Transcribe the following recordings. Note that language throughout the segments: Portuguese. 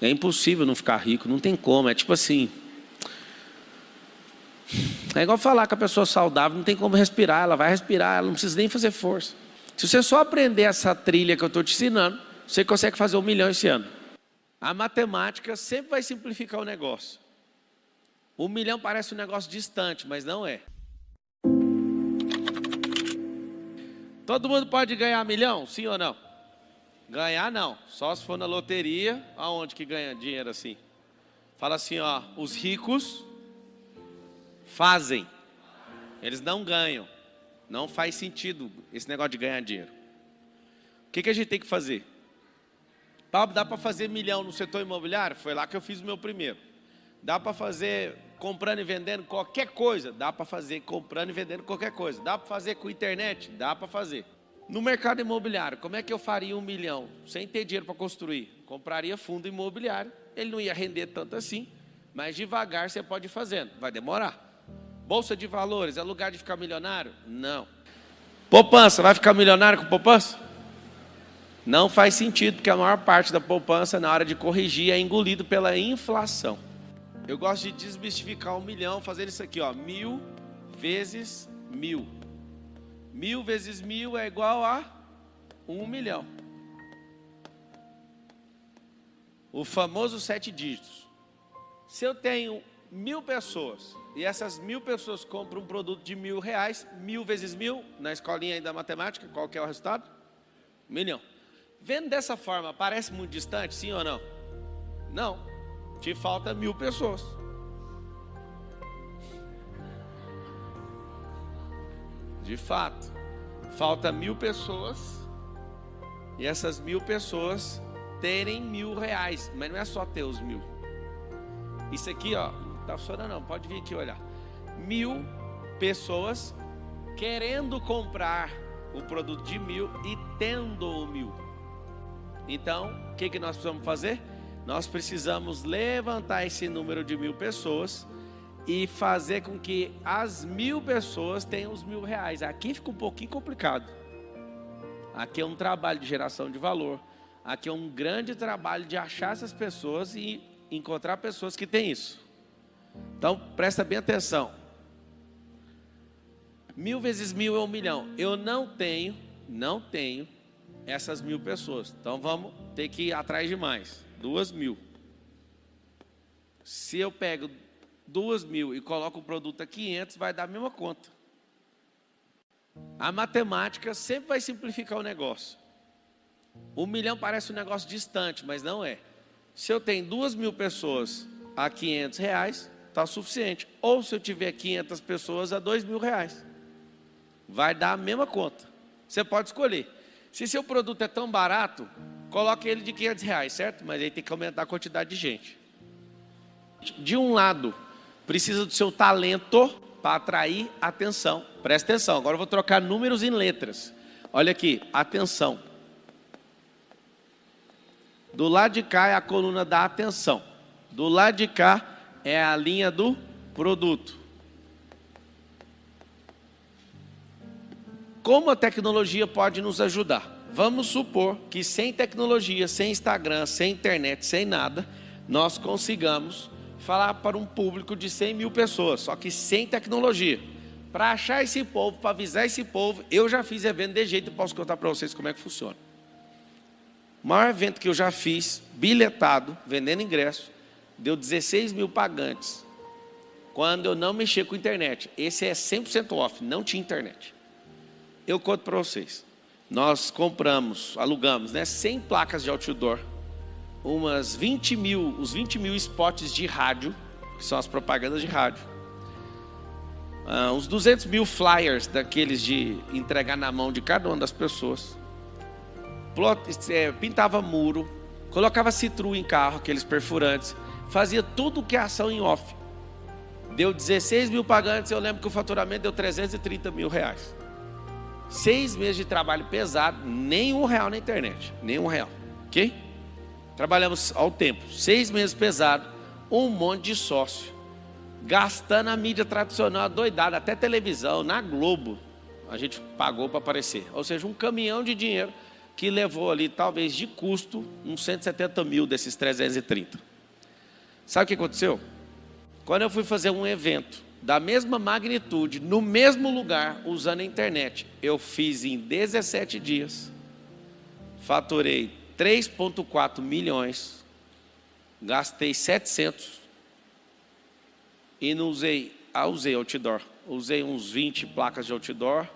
É impossível não ficar rico, não tem como. É tipo assim. É igual falar com a pessoa saudável, não tem como respirar, ela vai respirar, ela não precisa nem fazer força. Se você só aprender essa trilha que eu estou te ensinando, você consegue fazer um milhão esse ano. A matemática sempre vai simplificar o negócio. Um milhão parece um negócio distante, mas não é. Todo mundo pode ganhar milhão, sim ou não? Ganhar não, só se for na loteria, aonde que ganha dinheiro assim? Fala assim, ó, os ricos fazem, eles não ganham. Não faz sentido esse negócio de ganhar dinheiro. O que, que a gente tem que fazer? Pablo, dá para fazer milhão no setor imobiliário? Foi lá que eu fiz o meu primeiro. Dá para fazer comprando e vendendo qualquer coisa? Dá para fazer comprando e vendendo qualquer coisa. Dá para fazer com internet? Dá para fazer. No mercado imobiliário, como é que eu faria um milhão sem ter dinheiro para construir? Compraria fundo imobiliário, ele não ia render tanto assim, mas devagar você pode ir fazendo, vai demorar. Bolsa de valores, é lugar de ficar milionário? Não. Poupança, vai ficar milionário com poupança? Não faz sentido, porque a maior parte da poupança, na hora de corrigir, é engolido pela inflação. Eu gosto de desmistificar um milhão fazendo isso aqui, ó, mil vezes mil. Mil vezes mil é igual a um milhão. O famoso sete dígitos. Se eu tenho mil pessoas e essas mil pessoas compram um produto de mil reais, mil vezes mil, na escolinha da matemática, qual que é o resultado? Um milhão. Vendo dessa forma, parece muito distante, sim ou não? Não. Te falta mil pessoas. De fato, falta mil pessoas e essas mil pessoas terem mil reais, mas não é só ter os mil. Isso aqui, ó, não tá funcionando não, pode vir aqui olhar. Mil pessoas querendo comprar o produto de mil e tendo o mil. Então, o que, que nós precisamos fazer? Nós precisamos levantar esse número de mil pessoas e fazer com que as mil pessoas tenham os mil reais. Aqui fica um pouquinho complicado. Aqui é um trabalho de geração de valor. Aqui é um grande trabalho de achar essas pessoas e encontrar pessoas que têm isso. Então, presta bem atenção. Mil vezes mil é um milhão. Eu não tenho, não tenho essas mil pessoas. Então, vamos ter que ir atrás de mais. Duas mil. Se eu pego duas mil e coloca o produto a 500, vai dar a mesma conta. A matemática sempre vai simplificar o negócio. Um milhão parece um negócio distante, mas não é. Se eu tenho duas mil pessoas a 500 reais, está suficiente. Ou se eu tiver 500 pessoas a dois mil reais, vai dar a mesma conta. Você pode escolher. Se seu produto é tão barato, coloque ele de 500 reais, certo? Mas aí tem que aumentar a quantidade de gente. De um lado, precisa do seu talento para atrair atenção. Presta atenção, agora eu vou trocar números em letras. Olha aqui, atenção. Do lado de cá é a coluna da atenção. Do lado de cá é a linha do produto. Como a tecnologia pode nos ajudar? Vamos supor que sem tecnologia, sem Instagram, sem internet, sem nada, nós consigamos falar para um público de 100 mil pessoas, só que sem tecnologia. Para achar esse povo, para avisar esse povo, eu já fiz evento de jeito e posso contar para vocês como é que funciona. O maior evento que eu já fiz, bilhetado, vendendo ingresso, deu 16 mil pagantes. Quando eu não mexia com internet. Esse é 100% off, não tinha internet. Eu conto para vocês. Nós compramos, alugamos né, 100 placas de outdoor umas 20 mil, os 20 mil spots de rádio, que são as propagandas de rádio. Uh, uns 200 mil flyers daqueles de entregar na mão de cada uma das pessoas. Plot, é, pintava muro, colocava citru em carro, aqueles perfurantes, fazia tudo que é ação em off. Deu 16 mil pagantes, eu lembro que o faturamento deu 330 mil reais. Seis meses de trabalho pesado, nem um real na internet, nem um real, ok? Trabalhamos ao tempo, seis meses pesado, um monte de sócio, gastando a mídia tradicional doidada, até televisão, na Globo, a gente pagou para aparecer. Ou seja, um caminhão de dinheiro que levou ali, talvez de custo, uns 170 mil desses 330. Sabe o que aconteceu? Quando eu fui fazer um evento da mesma magnitude, no mesmo lugar, usando a internet, eu fiz em 17 dias, faturei 3,4 milhões, gastei 700 e não usei, ah, usei outdoor, usei uns 20 placas de outdoor,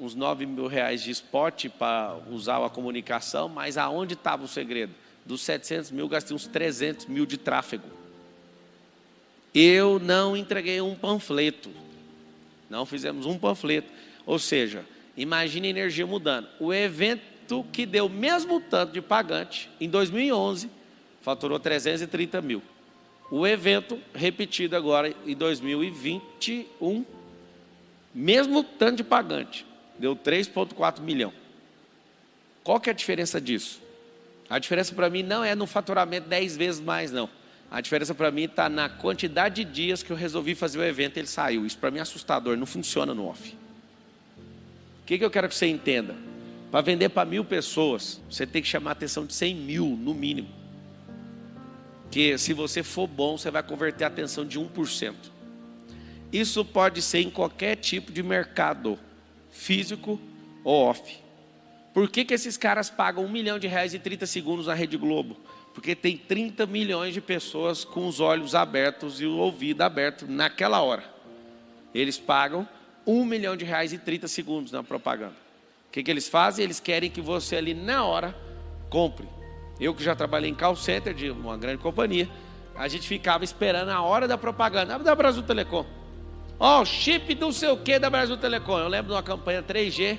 uns 9 mil reais de spot para usar a comunicação, mas aonde estava o segredo? Dos 700 mil, gastei uns 300 mil de tráfego. Eu não entreguei um panfleto, não fizemos um panfleto. Ou seja, imagine a energia mudando. O evento que deu o mesmo tanto de pagante, em 2011, faturou 330 mil. O evento repetido agora em 2021, mesmo tanto de pagante, deu 3,4 milhão. Qual que é a diferença disso? A diferença para mim não é no faturamento 10 vezes mais, não. A diferença para mim está na quantidade de dias que eu resolvi fazer o evento e ele saiu. Isso para mim é assustador, não funciona no off. O que, que eu quero que você entenda? Para vender para mil pessoas, você tem que chamar a atenção de 100 mil, no mínimo. Que se você for bom, você vai converter a atenção de 1%. Isso pode ser em qualquer tipo de mercado físico ou off. Por que, que esses caras pagam um milhão de reais e 30 segundos na Rede Globo? Porque tem 30 milhões de pessoas com os olhos abertos e o ouvido aberto naquela hora. Eles pagam um milhão de reais e 30 segundos na propaganda. O que, que eles fazem? Eles querem que você ali na hora compre. Eu que já trabalhei em call center de uma grande companhia, a gente ficava esperando a hora da propaganda. Da Brasil Telecom. Ó, oh, chip do sei o que da Brasil Telecom. Eu lembro de uma campanha 3G,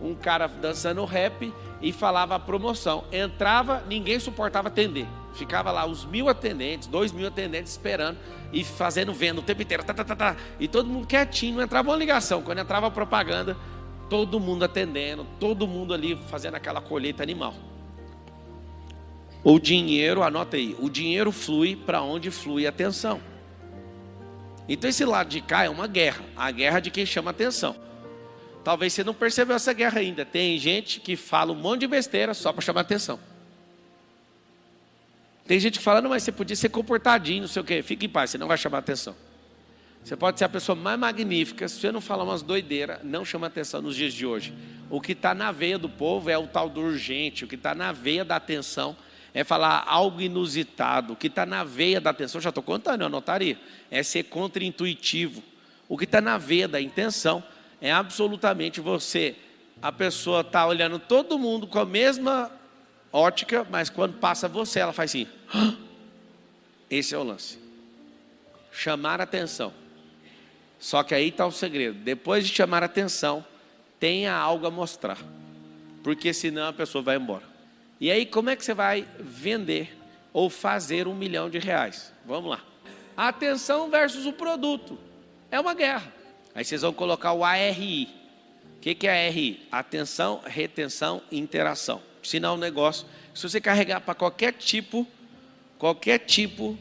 um cara dançando rap e falava a promoção. Entrava, ninguém suportava atender. Ficava lá os mil atendentes, dois mil atendentes esperando e fazendo venda o tempo inteiro. Tá, tá, tá, tá. E todo mundo quietinho, não entrava uma ligação. Quando entrava a propaganda, todo mundo atendendo, todo mundo ali fazendo aquela colheita animal. O dinheiro, anota aí, o dinheiro flui para onde flui a atenção. Então esse lado de cá é uma guerra, a guerra de quem chama atenção. Talvez você não percebeu essa guerra ainda. Tem gente que fala um monte de besteira só para chamar atenção. Tem gente que fala, não, mas você podia ser comportadinho, não sei o quê. Fique em paz, você não vai chamar atenção. Você pode ser a pessoa mais magnífica, se você não falar umas doideiras, não chama atenção nos dias de hoje. O que está na veia do povo é o tal do urgente, o que está na veia da atenção é falar algo inusitado. O que está na veia da atenção, já estou contando, eu anotaria, é ser contra-intuitivo. O que está na veia da intenção é absolutamente você. A pessoa está olhando todo mundo com a mesma ótica, mas quando passa você, ela faz assim. Esse é o lance. Chamar atenção. Só que aí está o segredo. Depois de chamar atenção, tenha algo a mostrar. Porque senão a pessoa vai embora. E aí, como é que você vai vender ou fazer um milhão de reais? Vamos lá. A atenção versus o produto. É uma guerra. Aí vocês vão colocar o ARI. O que, que é ARI? Atenção, retenção interação. Sinal um negócio. Se você carregar para qualquer tipo, qualquer tipo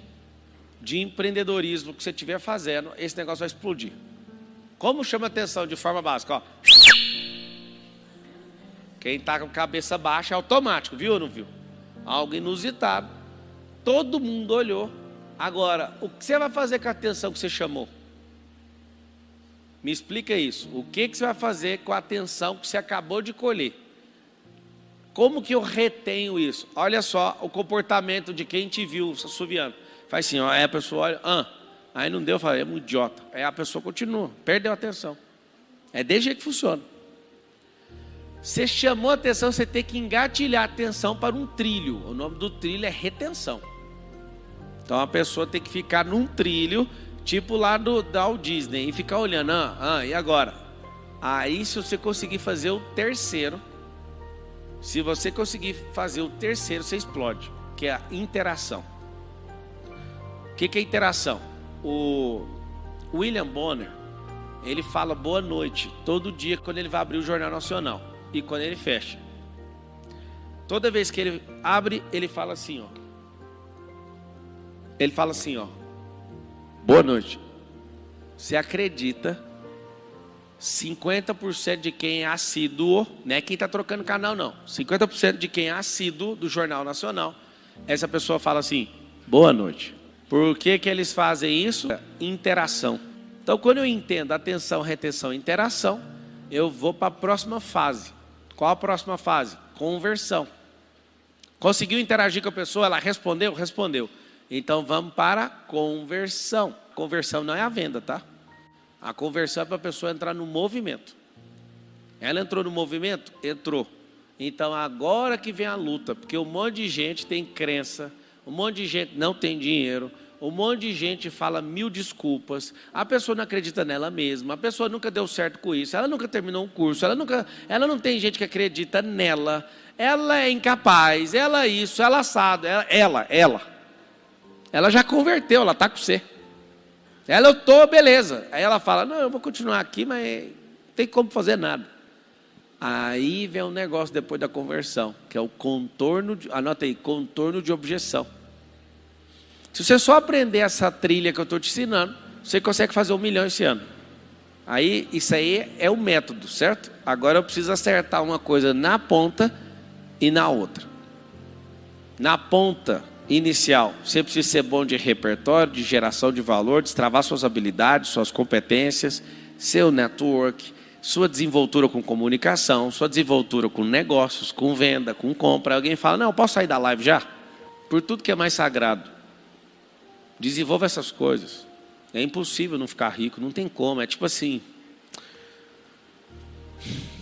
de empreendedorismo que você estiver fazendo, esse negócio vai explodir. Como chama atenção de forma básica? Ó. Quem está com cabeça baixa é automático, viu ou não viu? Algo inusitado. Todo mundo olhou. Agora, o que você vai fazer com a atenção que você chamou? Me explica isso. O que, que você vai fazer com a atenção que você acabou de colher? Como que eu retenho isso? Olha só o comportamento de quem te viu assoviando. Faz assim, ó, aí a pessoa olha, ah, aí não deu, falei, é um idiota. Aí a pessoa continua, perdeu a atenção. É desse jeito que funciona. Você chamou a atenção, você tem que engatilhar a atenção para um trilho. O nome do trilho é retenção. Então a pessoa tem que ficar num trilho, tipo lá do da Walt Disney, e ficar olhando, ah, ah, e agora? Aí se você conseguir fazer o terceiro, se você conseguir fazer o terceiro, você explode, que é a interação. O que, que é interação? O William Bonner, ele fala boa noite todo dia quando ele vai abrir o Jornal Nacional e quando ele fecha. Toda vez que ele abre, ele fala assim, ó. Ele fala assim, ó. Boa noite. Você acredita 50% de quem é assíduo, não é quem está trocando canal, não. 50% de quem é assíduo do Jornal Nacional, essa pessoa fala assim: boa noite. Por que, que eles fazem isso? Interação. Então, quando eu entendo atenção, retenção e interação, eu vou para a próxima fase. Qual a próxima fase? Conversão. Conseguiu interagir com a pessoa, ela respondeu? Respondeu. Então vamos para a conversão. Conversão não é a venda, tá? A conversão é para a pessoa entrar no movimento. Ela entrou no movimento? Entrou. Então agora que vem a luta, porque um monte de gente tem crença, um monte de gente não tem dinheiro, um monte de gente fala mil desculpas, a pessoa não acredita nela mesma, a pessoa nunca deu certo com isso, ela nunca terminou um curso, ela, nunca, ela não tem gente que acredita nela, ela é incapaz, ela é isso, ela é assado, ela, ela, ela, ela já converteu, ela está com você. Ela, eu estou, beleza. Aí ela fala, não, eu vou continuar aqui, mas não tem como fazer nada. Aí vem um negócio depois da conversão, que é o contorno, de, anota aí, contorno de objeção. Se você só aprender essa trilha que eu estou te ensinando, você consegue fazer um milhão esse ano. Aí, isso aí é o método, certo? Agora eu preciso acertar uma coisa na ponta e na outra. Na ponta inicial, você precisa ser bom de repertório, de geração de valor, destravar suas habilidades, suas competências, seu network, sua desenvoltura com comunicação, sua desenvoltura com negócios, com venda, com compra. Alguém fala, não, posso sair da live já? Por tudo que é mais sagrado. Desenvolva essas coisas. É impossível não ficar rico, não tem como. É tipo assim.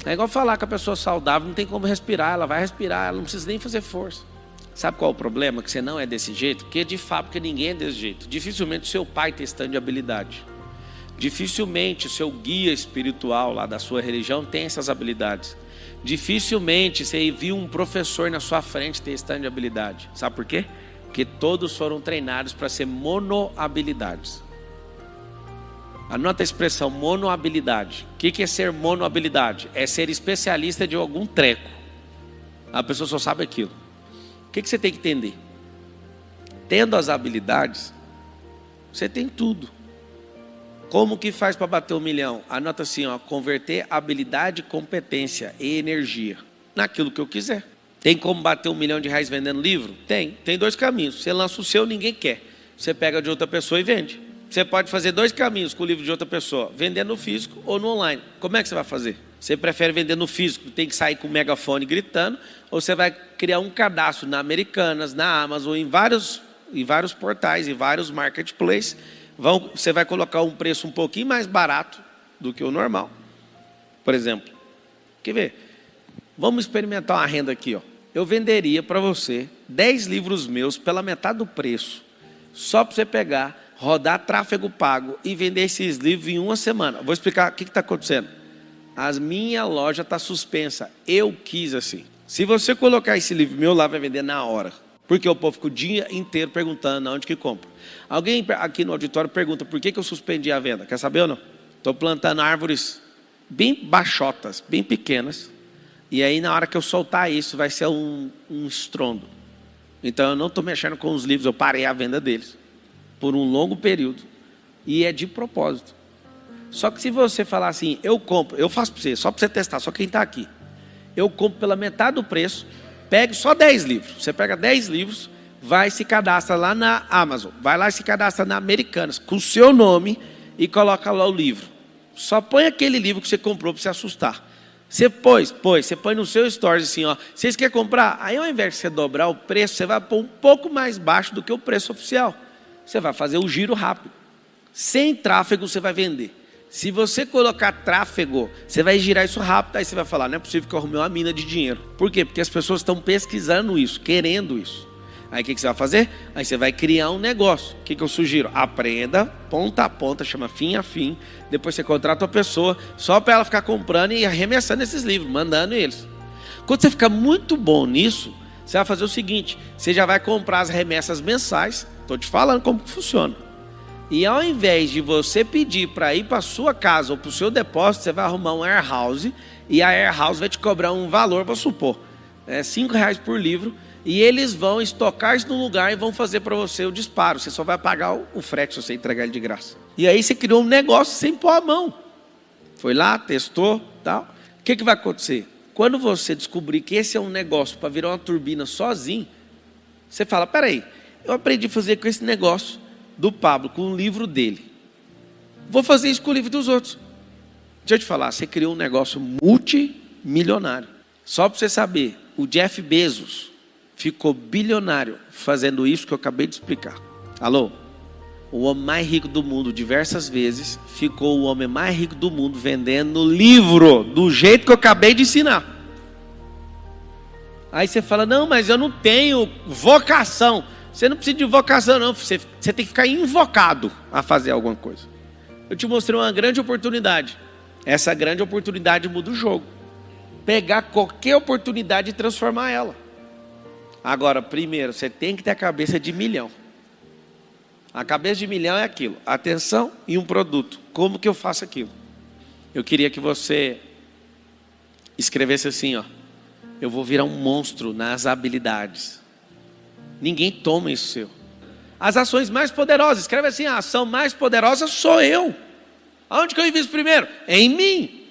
É igual falar que a pessoa saudável não tem como respirar, ela vai respirar, ela não precisa nem fazer força. Sabe qual é o problema? Que você não é desse jeito? Porque de fábrica ninguém é desse jeito. Dificilmente seu pai testando de habilidade. Dificilmente o seu guia espiritual lá da sua religião tem essas habilidades. Dificilmente você viu um professor na sua frente testando de habilidade. Sabe por quê? Porque todos foram treinados para ser monohabilidades. Anota a expressão monohabilidade. O que é ser monohabilidade? É ser especialista de algum treco. A pessoa só sabe aquilo. O que você tem que entender? Tendo as habilidades, você tem tudo. Como que faz para bater um milhão? Anota assim, ó, converter habilidade, competência e energia naquilo que eu quiser. Tem como bater um milhão de reais vendendo livro? Tem. Tem dois caminhos. Você lança o seu, ninguém quer. Você pega de outra pessoa e vende. Você pode fazer dois caminhos com o livro de outra pessoa: vender no físico ou no online. Como é que você vai fazer? Você prefere vender no físico, tem que sair com o megafone gritando, ou você vai criar um cadastro na Americanas, na Amazon, em vários, em vários portais, em vários marketplaces. Vão, você vai colocar um preço um pouquinho mais barato do que o normal. Por exemplo, quer ver? Vamos experimentar uma renda aqui, ó eu venderia para você 10 livros meus pela metade do preço, só para você pegar, rodar tráfego pago e vender esses livros em uma semana. Vou explicar o que está acontecendo. A minha loja está suspensa. Eu quis assim. Se você colocar esse livro meu lá, vai vender na hora. Porque o povo fica o dia inteiro perguntando onde que compra. Alguém aqui no auditório pergunta por que, que eu suspendi a venda. Quer saber ou não? Estou plantando árvores bem baixotas, bem pequenas, e aí, na hora que eu soltar isso, vai ser um, um estrondo. Então, eu não estou mexendo com os livros, eu parei a venda deles por um longo período. E é de propósito. Só que se você falar assim, eu compro, eu faço para você, só para você testar, só quem está aqui. Eu compro pela metade do preço, pego só 10 livros. Você pega 10 livros, vai se cadastra lá na Amazon, vai lá e se cadastra na Americanas, com o seu nome e coloca lá o livro. Só põe aquele livro que você comprou para se assustar. Você pôs, pôs, você põe no seu stories assim, ó. Vocês querem comprar? Aí ao invés de você dobrar o preço, você vai pôr um pouco mais baixo do que o preço oficial. Você vai fazer o giro rápido. Sem tráfego você vai vender. Se você colocar tráfego, você vai girar isso rápido, aí você vai falar, não é possível que eu arrumei uma mina de dinheiro. Por quê? Porque as pessoas estão pesquisando isso, querendo isso. Aí o que, que, você vai fazer? Aí você vai criar um negócio. O que, que eu sugiro? Aprenda, ponta a ponta, chama fim a fim. Depois você contrata uma pessoa só para ela ficar comprando e arremessando esses livros, mandando eles. Quando você ficar muito bom nisso, você vai fazer o seguinte: você já vai comprar as remessas mensais. Estou te falando como que funciona. E ao invés de você pedir para ir para sua casa ou para o seu depósito, você vai arrumar um warehouse e a warehouse vai te cobrar um valor, vou supor, é cinco reais por livro e eles vão estocar isso no lugar e vão fazer para você o disparo. Você só vai pagar o frete se você entregar ele de graça. E aí você criou um negócio sem pôr a mão. Foi lá, testou, tal. O que, que vai acontecer? Quando você descobrir que esse é um negócio para virar uma turbina sozinho, você fala: peraí, eu aprendi a fazer com esse negócio do Pablo, com o livro dele. Vou fazer isso com o livro dos outros. Deixa eu te falar, você criou um negócio multimilionário. Só para você saber, o Jeff Bezos ficou bilionário fazendo isso que eu acabei de explicar. Alô? O homem mais rico do mundo, diversas vezes, ficou o homem mais rico do mundo vendendo livro do jeito que eu acabei de ensinar. Aí você fala: Não, mas eu não tenho vocação. Você não precisa de vocação, não. Você, você tem que ficar invocado a fazer alguma coisa. Eu te mostrei uma grande oportunidade. Essa grande oportunidade muda o jogo. Pegar qualquer oportunidade e transformar ela. Agora, primeiro, você tem que ter a cabeça de milhão. A cabeça de milhão é aquilo: atenção e um produto. Como que eu faço aquilo? Eu queria que você escrevesse assim, ó. Eu vou virar um monstro nas habilidades. Ninguém toma isso seu. As ações mais poderosas, escreve assim: a ação mais poderosa sou eu. Aonde que eu invisto primeiro? Em mim.